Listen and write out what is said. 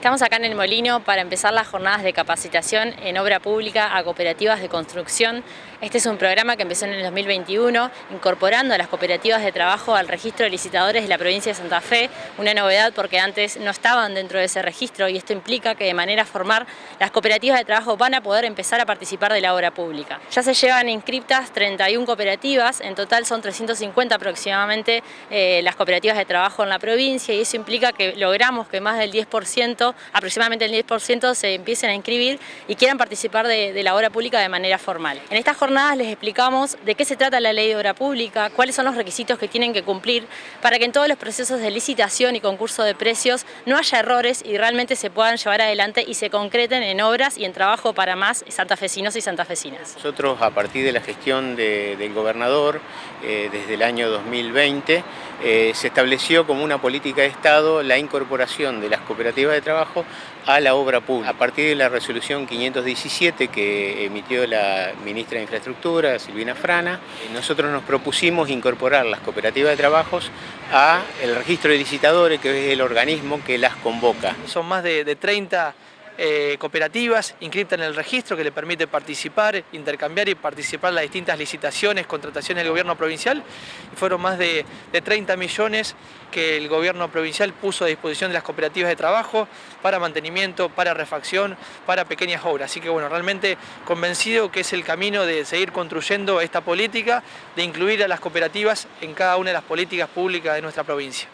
Estamos acá en el Molino para empezar las jornadas de capacitación en obra pública a cooperativas de construcción. Este es un programa que empezó en el 2021, incorporando a las cooperativas de trabajo al registro de licitadores de la provincia de Santa Fe, una novedad porque antes no estaban dentro de ese registro y esto implica que de manera formal las cooperativas de trabajo van a poder empezar a participar de la obra pública. Ya se llevan inscriptas 31 cooperativas, en total son 350 aproximadamente eh, las cooperativas de trabajo en la provincia y eso implica que logramos que más del 10% aproximadamente el 10% se empiecen a inscribir y quieran participar de, la obra pública de manera formal. En estas jornadas les explicamos de qué se trata la ley de obra pública, cuáles son los requisitos que tienen que cumplir para que en todos los procesos de licitación y concurso de precios no haya errores y realmente se puedan llevar adelante y se concreten en obras y en trabajo para más santafesinos y santafesinas. Nosotros a partir de la gestión del gobernador eh, desde el año 2020 eh, se estableció como una política de Estado la incorporación de las cooperativas de trabajo a la obra pública. A partir de la resolución 517 que emitió la ministra de Infraestructura, Silvina Frana, nosotros nos propusimos incorporar las cooperativas de trabajos a el registro de licitadores, que es el organismo que las convoca. Son más de, de 30 eh, cooperativas inscritas en el registro que le permite participar, intercambiar y participar en las distintas licitaciones, contrataciones del gobierno provincial. Fueron más de, 30 millones que el gobierno provincial puso a disposición de las cooperativas de trabajo para mantenimiento, para refacción, para pequeñas obras. Así que bueno, realmente convencido que es el camino de seguir construyendo esta política, de incluir a las cooperativas en cada una de las políticas públicas de nuestra provincia.